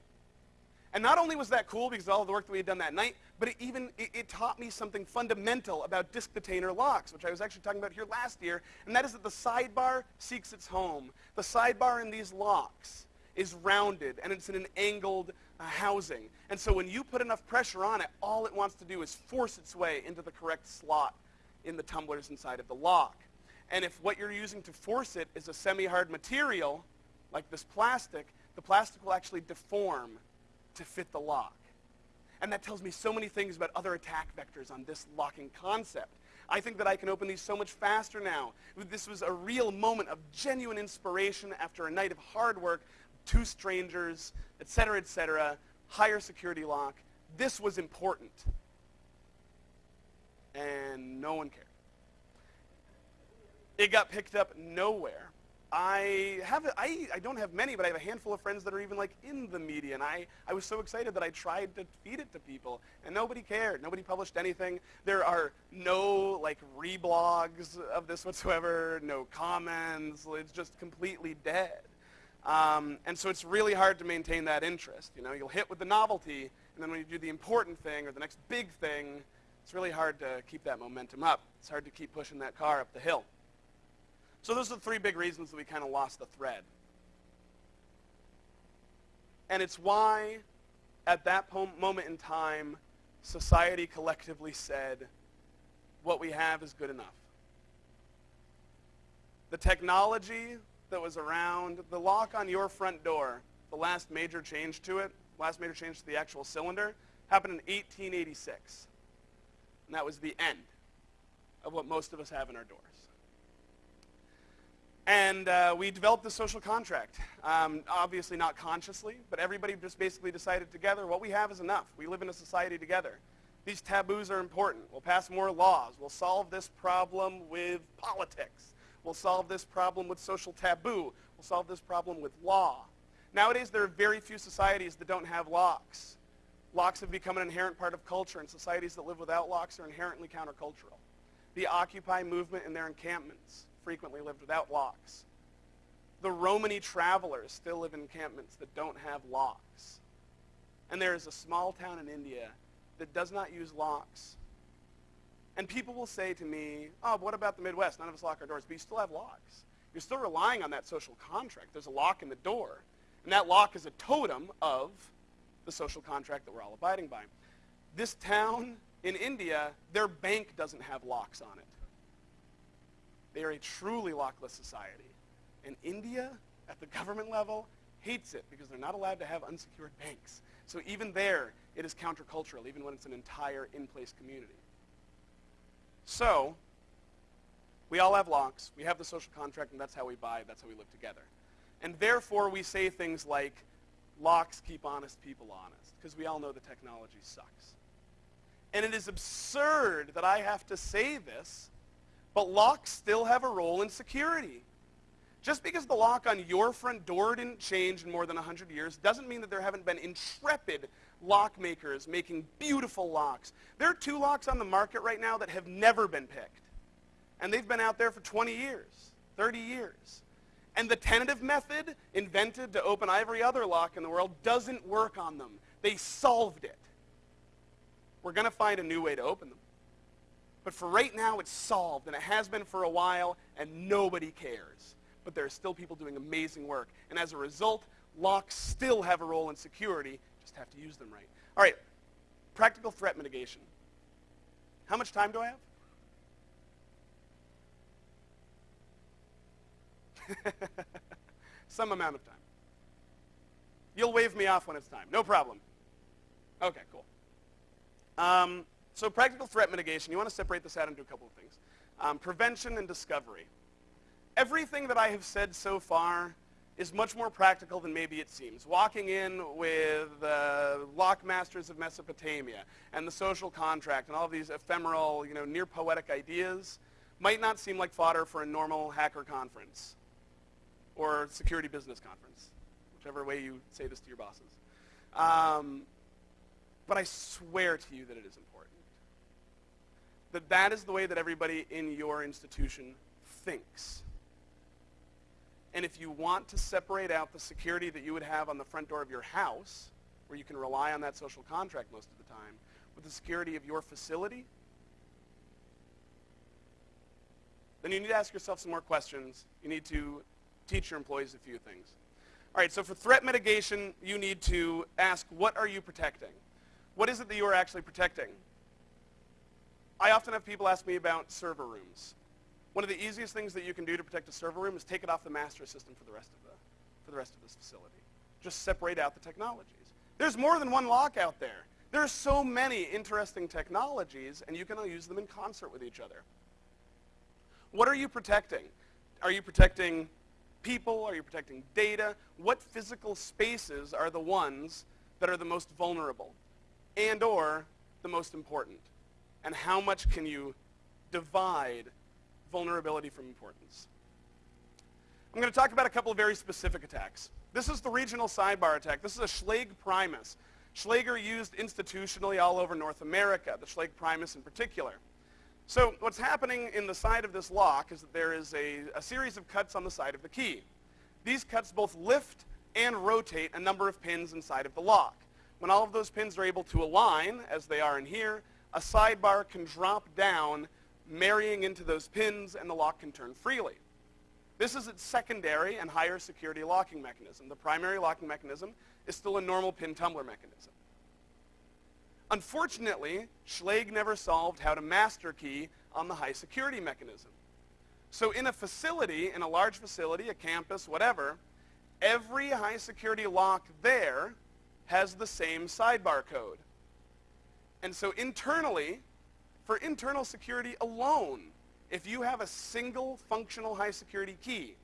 And not only was that cool because of all the work that we had done that night, but it even it, it, taught me something fundamental about disk detainer locks, which I was actually talking about here last year, and that is that the sidebar seeks its home. The sidebar in these locks is rounded, and it's in an angled uh, housing. And so when you put enough pressure on it, all it wants to do is force its way into the correct slot in the tumblers inside of the lock. And if what you're using to force it is a semi-hard material, like this plastic, the plastic will actually deform to fit the lock. And that tells me so many things about other attack vectors on this locking concept. I think that I can open these so much faster now. This was a real moment of genuine inspiration after a night of hard work, two strangers, et cetera, et cetera, higher security lock. This was important. And no one cared. It got picked up nowhere. I have I, I don't have many, but I have a handful of friends that are even like in the media, and I, I was so excited that I tried to feed it to people, and nobody cared. Nobody published anything. There are no like reblogs of this whatsoever, no comments. It's just completely dead. Um, and so it's really hard to maintain that interest. You know, you'll hit with the novelty, and then when you do the important thing or the next big thing, it's really hard to keep that momentum up. It's hard to keep pushing that car up the hill. So those are the three big reasons that we kind of lost the thread. And it's why, at that moment in time, society collectively said, what we have is good enough. The technology that was around, the lock on your front door, the last major change to it, last major change to the actual cylinder, happened in 1886. And that was the end of what most of us have in our doors. And uh, we developed the social contract. Um, obviously not consciously, but everybody just basically decided together, what we have is enough. We live in a society together. These taboos are important. We'll pass more laws. We'll solve this problem with politics. We'll solve this problem with social taboo. We'll solve this problem with law. Nowadays, there are very few societies that don't have locks. Locks have become an inherent part of culture, and societies that live without locks are inherently countercultural. The Occupy movement and their encampments frequently lived without locks. The Romany travelers still live in encampments that don't have locks. And there is a small town in India that does not use locks and people will say to me, oh, what about the Midwest? None of us lock our doors, but you still have locks. You're still relying on that social contract. There's a lock in the door. And that lock is a totem of the social contract that we're all abiding by. This town in India, their bank doesn't have locks on it. They are a truly lockless society. And India, at the government level, hates it because they're not allowed to have unsecured banks. So even there, it is countercultural, even when it's an entire in-place community. So, we all have locks. We have the social contract, and that's how we buy. That's how we live together. And therefore, we say things like, locks keep honest people honest, because we all know the technology sucks. And it is absurd that I have to say this, but locks still have a role in security. Just because the lock on your front door didn't change in more than 100 years doesn't mean that there haven't been intrepid lock makers making beautiful locks. There are two locks on the market right now that have never been picked. And they've been out there for 20 years, 30 years. And the tentative method invented to open every other lock in the world doesn't work on them. They solved it. We're going to find a new way to open them. But for right now, it's solved, and it has been for a while, and nobody cares but there are still people doing amazing work. And as a result, locks still have a role in security, just have to use them right. All right, practical threat mitigation. How much time do I have? Some amount of time. You'll wave me off when it's time. No problem. Okay, cool. Um, so practical threat mitigation, you want to separate this out into a couple of things. Um, prevention and discovery. Everything that I have said so far is much more practical than maybe it seems. Walking in with uh, Lockmasters of Mesopotamia and the social contract and all these ephemeral, you know, near poetic ideas might not seem like fodder for a normal hacker conference or security business conference, whichever way you say this to your bosses. Um, but I swear to you that it is important. That that is the way that everybody in your institution thinks. And if you want to separate out the security that you would have on the front door of your house, where you can rely on that social contract most of the time, with the security of your facility, then you need to ask yourself some more questions. You need to teach your employees a few things. All right, so for threat mitigation, you need to ask, what are you protecting? What is it that you are actually protecting? I often have people ask me about server rooms. One of the easiest things that you can do to protect a server room is take it off the master system for the rest of the, for the rest of this facility. Just separate out the technologies. There's more than one lock out there. There are so many interesting technologies, and you can use them in concert with each other. What are you protecting? Are you protecting people? Are you protecting data? What physical spaces are the ones that are the most vulnerable and or the most important? And how much can you divide vulnerability from importance. I'm going to talk about a couple of very specific attacks. This is the regional sidebar attack. This is a Schlage Primus. Schlage used institutionally all over North America, the Schlage Primus in particular. So what's happening in the side of this lock is that there is a, a series of cuts on the side of the key. These cuts both lift and rotate a number of pins inside of the lock. When all of those pins are able to align, as they are in here, a sidebar can drop down marrying into those pins and the lock can turn freely. This is its secondary and higher security locking mechanism. The primary locking mechanism is still a normal pin tumbler mechanism. Unfortunately, Schlage never solved how to master key on the high security mechanism. So in a facility, in a large facility, a campus, whatever, every high security lock there has the same sidebar code. And so internally, for internal security alone, if you have a single functional high security key,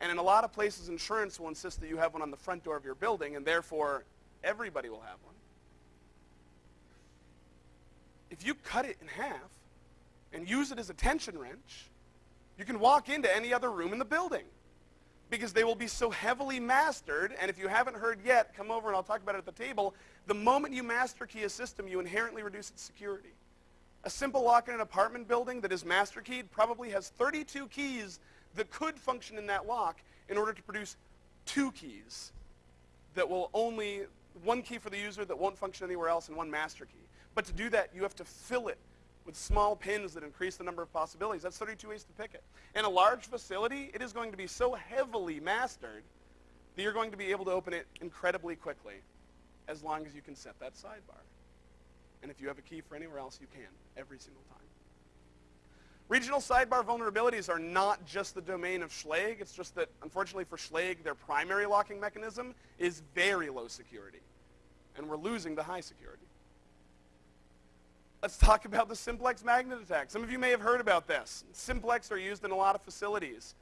and in a lot of places insurance will insist that you have one on the front door of your building, and therefore everybody will have one. If you cut it in half and use it as a tension wrench, you can walk into any other room in the building because they will be so heavily mastered. And if you haven't heard yet, come over and I'll talk about it at the table. The moment you master key a system, you inherently reduce its security. A simple lock in an apartment building that is master keyed probably has 32 keys that could function in that lock in order to produce two keys that will only, one key for the user that won't function anywhere else and one master key. But to do that, you have to fill it with small pins that increase the number of possibilities. That's 32 ways to pick it. In a large facility, it is going to be so heavily mastered that you're going to be able to open it incredibly quickly as long as you can set that sidebar. And if you have a key for anywhere else, you can, every single time. Regional sidebar vulnerabilities are not just the domain of Schlage. It's just that, unfortunately for Schlage, their primary locking mechanism is very low security. And we're losing the high security. Let's talk about the simplex magnet attack. Some of you may have heard about this. Simplex are used in a lot of facilities.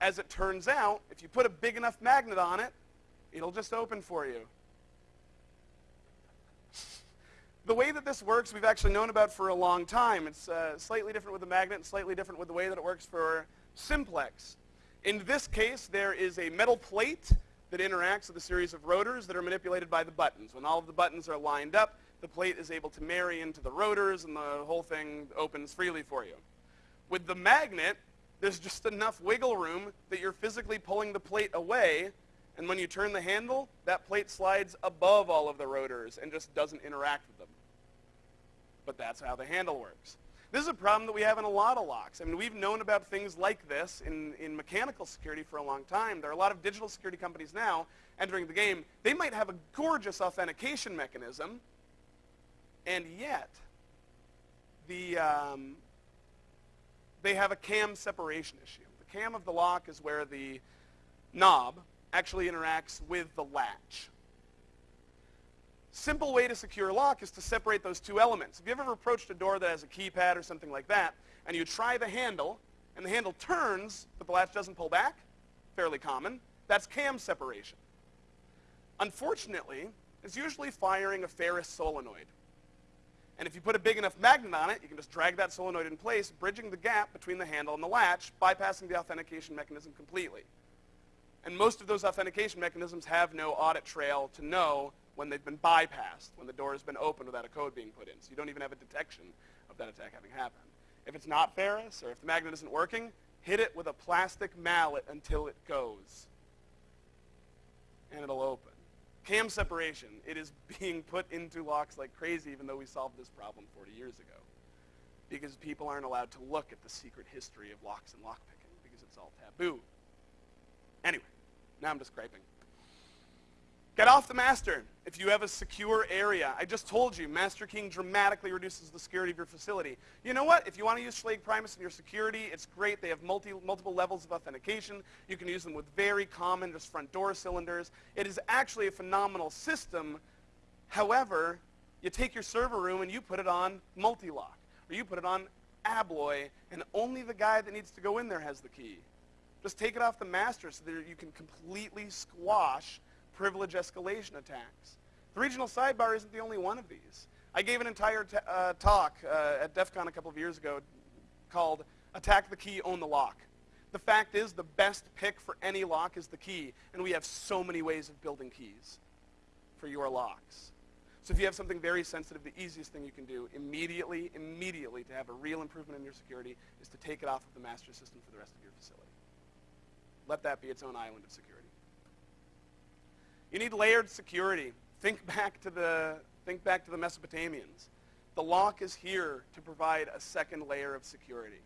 As it turns out, if you put a big enough magnet on it, it'll just open for you. The way that this works, we've actually known about for a long time. It's uh, slightly different with the magnet, slightly different with the way that it works for simplex. In this case, there is a metal plate that interacts with a series of rotors that are manipulated by the buttons. When all of the buttons are lined up, the plate is able to marry into the rotors and the whole thing opens freely for you. With the magnet, there's just enough wiggle room that you're physically pulling the plate away and when you turn the handle, that plate slides above all of the rotors and just doesn't interact with them. But that's how the handle works. This is a problem that we have in a lot of locks. I mean, we've known about things like this in, in mechanical security for a long time. There are a lot of digital security companies now entering the game. They might have a gorgeous authentication mechanism, and yet the, um, they have a CAM separation issue. The cam of the lock is where the knob actually interacts with the latch. Simple way to secure a lock is to separate those two elements. If you've ever approached a door that has a keypad or something like that, and you try the handle, and the handle turns, but the latch doesn't pull back, fairly common, that's cam separation. Unfortunately, it's usually firing a ferrous solenoid. And if you put a big enough magnet on it, you can just drag that solenoid in place, bridging the gap between the handle and the latch, bypassing the authentication mechanism completely. And most of those authentication mechanisms have no audit trail to know when they've been bypassed, when the door has been opened without a code being put in. So you don't even have a detection of that attack having happened. If it's not ferrous, or if the magnet isn't working, hit it with a plastic mallet until it goes. And it'll open. Cam separation, it is being put into locks like crazy even though we solved this problem 40 years ago. Because people aren't allowed to look at the secret history of locks and lockpicking because it's all taboo. Anyway, now I'm just griping. Get off the master if you have a secure area. I just told you, master keying dramatically reduces the security of your facility. You know what? If you want to use Schlage Primus in your security, it's great. They have multi, multiple levels of authentication. You can use them with very common just front door cylinders. It is actually a phenomenal system. However, you take your server room and you put it on Mul-T-Lock, or you put it on Abloy, and only the guy that needs to go in there has the key. Just take it off the master so that you can completely squash privilege escalation attacks. The regional sidebar isn't the only one of these. I gave an entire uh, talk uh, at DEF CON a couple of years ago called Attack the Key, Own the Lock. The fact is the best pick for any lock is the key, and we have so many ways of building keys for your locks. So if you have something very sensitive, the easiest thing you can do immediately, immediately to have a real improvement in your security is to take it off of the master system for the rest of your facility. Let that be its own island of security. You need layered security. Think back to the, think back to the Mesopotamians. The lock is here to provide a second layer of security.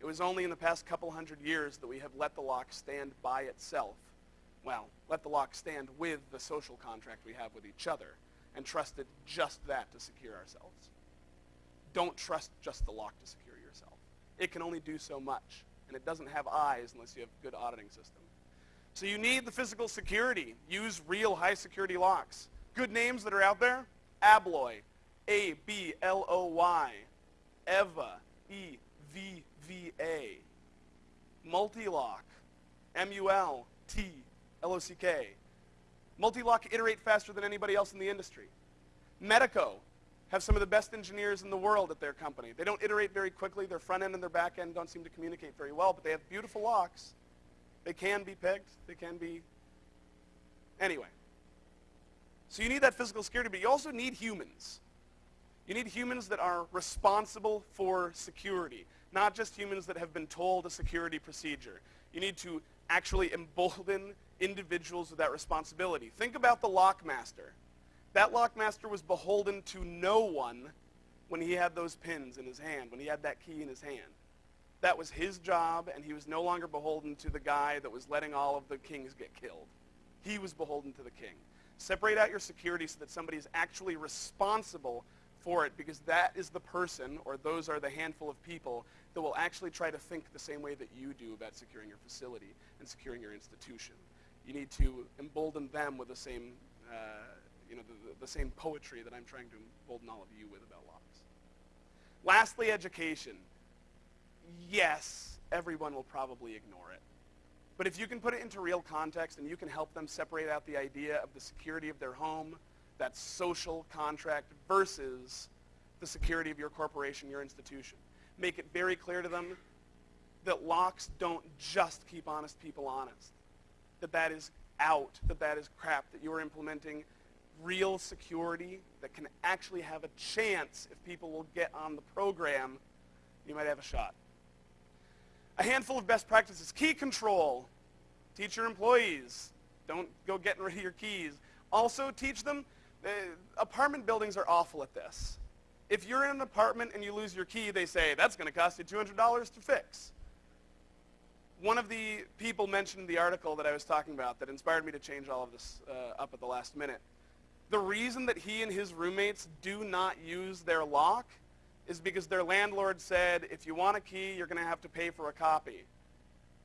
It was only in the past couple hundred years that we have let the lock stand by itself. Well, let the lock stand with the social contract we have with each other and trusted just that to secure ourselves. Don't trust just the lock to secure yourself. It can only do so much, and it doesn't have eyes unless you have good auditing system. So you need the physical security. Use real high security locks. Good names that are out there, Abloy, A-B-L-O-Y, EVVA, E-V-V-A, Mul-T-Lock, M-U-L-T-L-O-C-K. Mul-T-Lock iterate faster than anybody else in the industry. Medeco have some of the best engineers in the world at their company. They don't iterate very quickly. Their front end and their back end don't seem to communicate very well, but they have beautiful locks they can be picked. They can be... Anyway. So you need that physical security, but you also need humans. You need humans that are responsible for security, not just humans that have been told a security procedure. You need to actually embolden individuals with that responsibility. Think about the lockmaster. That lockmaster was beholden to no one when he had those pins in his hand, when he had that key in his hand. That was his job, and he was no longer beholden to the guy that was letting all of the kings get killed. He was beholden to the king. Separate out your security so that somebody is actually responsible for it because that is the person, or those are the handful of people, that will actually try to think the same way that you do about securing your facility and securing your institution. You need to embolden them with the same, uh, you know, the, the same poetry that I'm trying to embolden all of you with about locks. Lastly, education yes, everyone will probably ignore it. But if you can put it into real context and you can help them separate out the idea of the security of their home, that social contract versus the security of your corporation, your institution. Make it very clear to them that locks don't just keep honest people honest. That that is out, that that is crap, that you are implementing real security that can actually have a chance if people will get on the program, you might have a shot. A handful of best practices. Key control. Teach your employees. Don't go getting rid of your keys. Also teach them, uh, apartment buildings are awful at this. If you're in an apartment and you lose your key, they say, that's going to cost you $200 to fix. One of the people mentioned the article that I was talking about that inspired me to change all of this uh, up at the last minute. The reason that he and his roommates do not use their lock is because their landlord said, if you want a key, you're going to have to pay for a copy.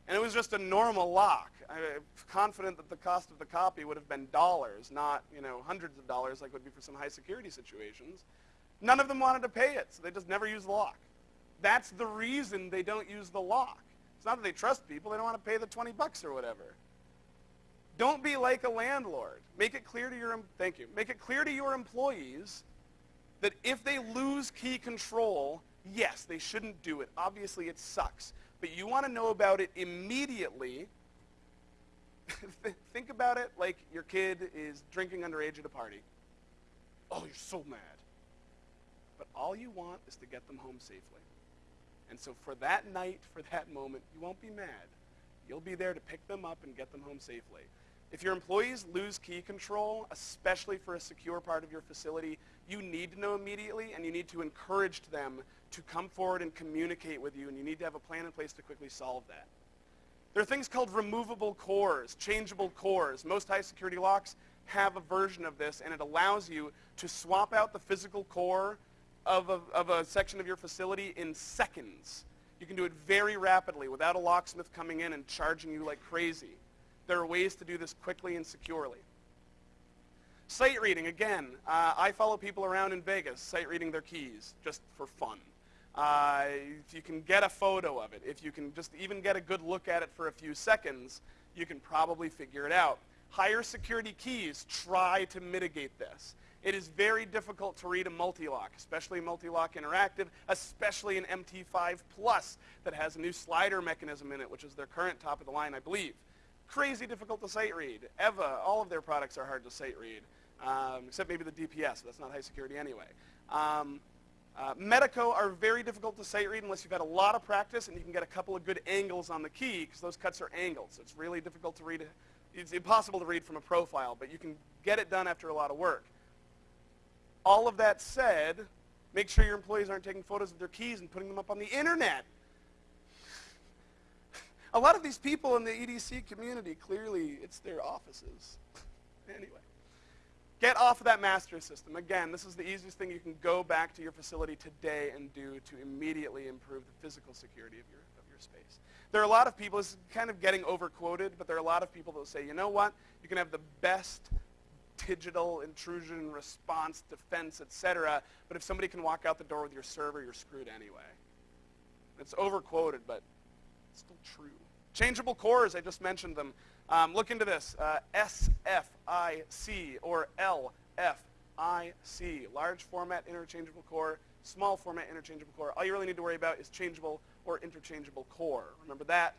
And it was just a normal lock. I'm confident that the cost of the copy would have been dollars, not you know hundreds of dollars like would be for some high security situations. None of them wanted to pay it, so they just never used the lock. That's the reason they don't use the lock. It's not that they trust people, they don't want to pay the 20 bucks or whatever. Don't be like a landlord. Make it clear to your thank you. Make it clear to your employees that if they lose key control, yes, they shouldn't do it. Obviously, it sucks. But you want to know about it immediately. Think about it like your kid is drinking underage at a party. Oh, you're so mad. But all you want is to get them home safely. And so for that night, for that moment, you won't be mad. You'll be there to pick them up and get them home safely. If your employees lose key control, especially for a secure part of your facility, you need to know immediately and you need to encourage them to come forward and communicate with you and you need to have a plan in place to quickly solve that. There are things called removable cores, changeable cores. Most high security locks have a version of this and it allows you to swap out the physical core of a, of a section of your facility in seconds. You can do it very rapidly without a locksmith coming in and charging you like crazy. There are ways to do this quickly and securely. Sight reading, again, uh, I follow people around in Vegas sight reading their keys just for fun. Uh, if you can get a photo of it, if you can just even get a good look at it for a few seconds, you can probably figure it out. Higher security keys try to mitigate this. It is very difficult to read a Mul-T-Lock, especially Mul-T-Lock interactive, especially an MT5 Plus that has a new slider mechanism in it, which is their current top of the line, I believe crazy difficult to sight read. EVVA, all of their products are hard to sight read, um, except maybe the DPS. That's not high security anyway. Um, uh, Medeco are very difficult to sight read unless you've had a lot of practice and you can get a couple of good angles on the key because those cuts are angled. So it's really difficult to read. It's impossible to read from a profile, but you can get it done after a lot of work. All of that said, make sure your employees aren't taking photos of their keys and putting them up on the internet. A lot of these people in the EDC community, clearly it's their offices. anyway. Get off of that master system. Again, this is the easiest thing you can go back to your facility today and do to immediately improve the physical security of your, of your space. There are a lot of people, is kind of getting overquoted, but there are a lot of people that will say, you know what, you can have the best digital intrusion response, defense, etc., but if somebody can walk out the door with your server, you're screwed anyway. It's overquoted, but it's still true. Changeable cores, I just mentioned them. Um, look into this, uh, SFIC or LFIC, large format interchangeable core, small format interchangeable core. All you really need to worry about is changeable or interchangeable core. Remember that.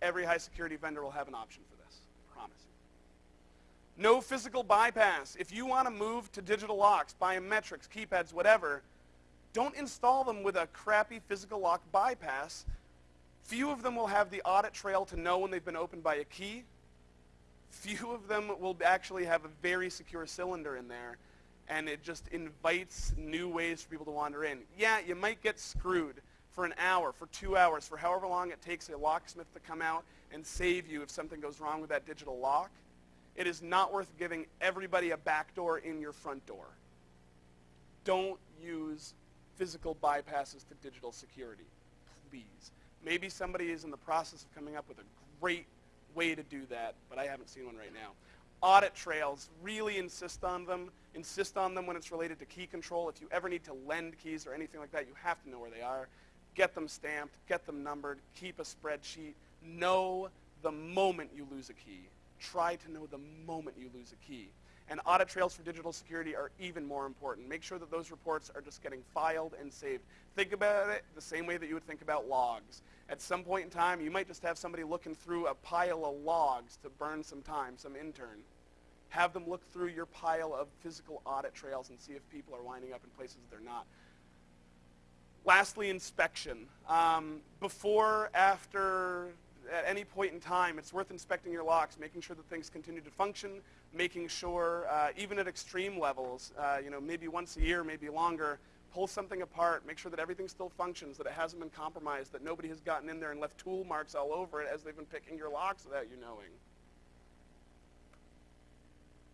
Every high security vendor will have an option for this, I promise. No physical bypass. If you want to move to digital locks, biometrics, keypads, whatever, don't install them with a crappy physical lock bypass Few of them will have the audit trail to know when they've been opened by a key. Few of them will actually have a very secure cylinder in there, and it just invites new ways for people to wander in. Yeah, you might get screwed for an hour, for two hours, for however long it takes a locksmith to come out and save you if something goes wrong with that digital lock. It is not worth giving everybody a back door in your front door. Don't use physical bypasses to digital security, please. Maybe somebody is in the process of coming up with a great way to do that, but I haven't seen one right now. Audit trails, really insist on them. Insist on them when it's related to key control. If you ever need to lend keys or anything like that, you have to know where they are. Get them stamped, get them numbered, keep a spreadsheet. Know the moment you lose a key. Try to know the moment you lose a key. And audit trails for digital security are even more important. Make sure that those reports are just getting filed and saved. Think about it the same way that you would think about logs. At some point in time, you might just have somebody looking through a pile of logs to burn some time, some intern. Have them look through your pile of physical audit trails and see if people are winding up in places they're not. Lastly, inspection. Um, before, after, at any point in time, it's worth inspecting your locks, making sure that things continue to function, making sure, uh, even at extreme levels, uh, you know, maybe once a year, maybe longer, pull something apart, make sure that everything still functions, that it hasn't been compromised, that nobody has gotten in there and left tool marks all over it as they've been picking your locks without you knowing.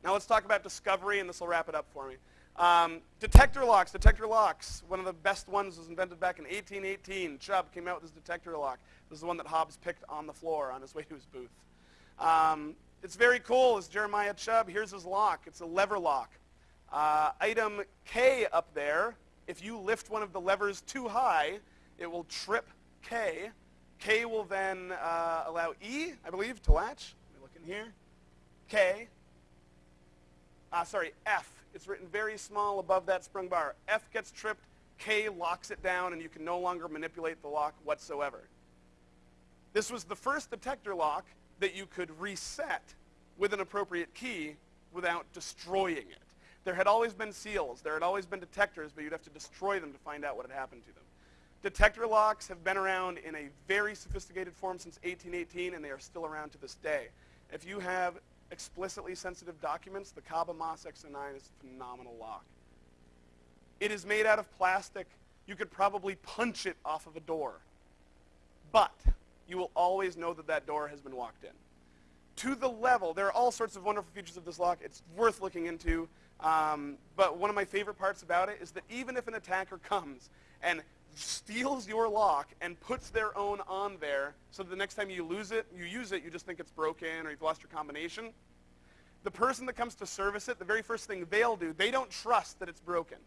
Now let's talk about discovery, and this will wrap it up for me. Um, detector locks, detector locks. One of the best ones was invented back in 1818. Chubb came out with his detector lock. This is the one that Hobbs picked on the floor on his way to his booth. Um, it's very cool. It's Jeremiah Chubb. Here's his lock. It's a lever lock. Uh, item K up there, if you lift one of the levers too high, it will trip K. K will then uh, allow E, I believe, to latch. Let me look in here. K. Uh, sorry, F. It's written very small above that sprung bar. F gets tripped, K locks it down, and you can no longer manipulate the lock whatsoever. This was the first detector lock that you could reset with an appropriate key without destroying it. There had always been seals. There had always been detectors, but you'd have to destroy them to find out what had happened to them. Detector locks have been around in a very sophisticated form since 1818, and they are still around to this day. If you have explicitly sensitive documents, the Kaba Mas X-09 is a phenomenal lock. It is made out of plastic. You could probably punch it off of a door. But you will always know that that door has been walked in. To the level, there are all sorts of wonderful features of this lock. It's worth looking into. Um, but one of my favorite parts about it is that even if an attacker comes and steals your lock and puts their own on there so that the next time you lose it, you use it, you just think it's broken or you've lost your combination. The person that comes to service it, the very first thing they'll do, they don't trust that it's broken.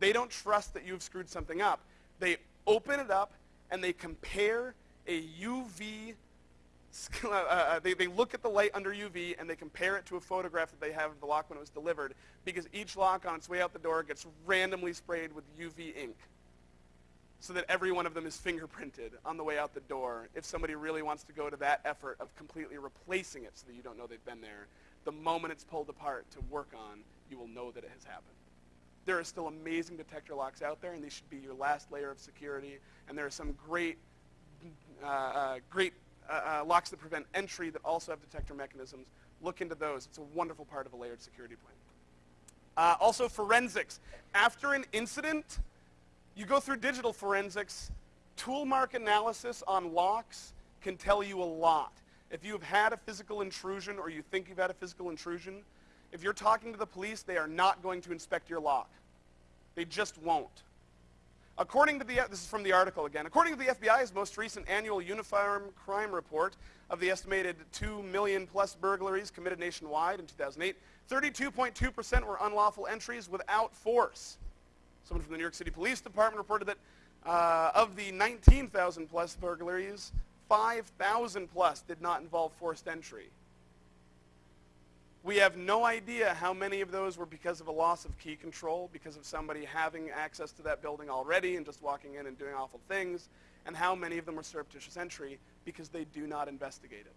They don't trust that you've screwed something up. They open it up and they compare a UV uh, uh, they, they look at the light under UV and they compare it to a photograph that they have of the lock when it was delivered because each lock on its way out the door gets randomly sprayed with UV ink so that every one of them is fingerprinted on the way out the door if somebody really wants to go to that effort of completely replacing it so that you don't know they've been there. The moment it's pulled apart to work on, you will know that it has happened. There are still amazing detector locks out there, and these should be your last layer of security. And there are some great, great uh, uh, locks that prevent entry that also have detector mechanisms. Look into those. It's a wonderful part of a layered security plan. Uh, also, forensics. After an incident, you go through digital forensics. Tool mark analysis on locks can tell you a lot. If you've had a physical intrusion or you think you've had a physical intrusion, if you're talking to the police, they are not going to inspect your lock. They just won't. According to the, this is from the article again, according to the FBI's most recent annual uniform crime report of the estimated 2 million plus burglaries committed nationwide in 2008, 32.2% were unlawful entries without force. Someone from the New York City Police Department reported that uh, of the 19,000 plus burglaries, 5,000 plus did not involve forced entry. We have no idea how many of those were because of a loss of key control, because of somebody having access to that building already and just walking in and doing awful things, and how many of them were surreptitious entry because they do not investigate it.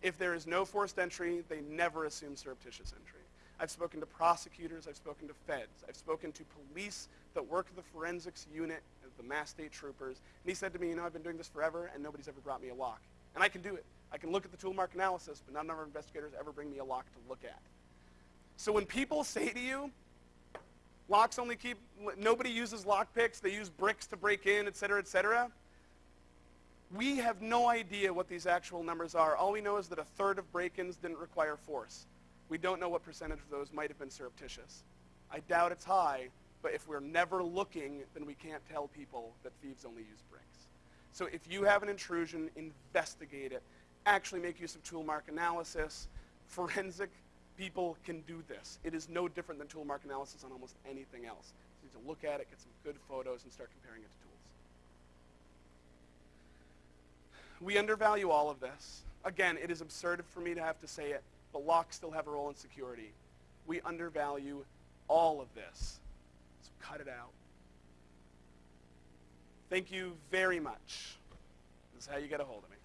If there is no forced entry, they never assume surreptitious entry. I've spoken to prosecutors, I've spoken to feds, I've spoken to police that work the forensics unit, the Mass State Troopers, and he said to me, you know, I've been doing this forever and nobody's ever brought me a lock. And I can do it. I can look at the tool mark analysis, but none of our investigators ever bring me a lock to look at. So when people say to you, locks only keep, nobody uses lock picks, they use bricks to break in, et cetera, et cetera, we have no idea what these actual numbers are. All we know is that a third of break-ins didn't require force. We don't know what percentage of those might have been surreptitious. I doubt it's high, but if we're never looking, then we can't tell people that thieves only use bricks. So if you have an intrusion, investigate it actually make use of tool mark analysis. Forensic people can do this. It is no different than tool mark analysis on almost anything else. You need to look at it, get some good photos, and start comparing it to tools. We undervalue all of this. Again, it is absurd for me to have to say it, but locks still have a role in security. We undervalue all of this. So cut it out. Thank you very much. This is how you get a hold of me.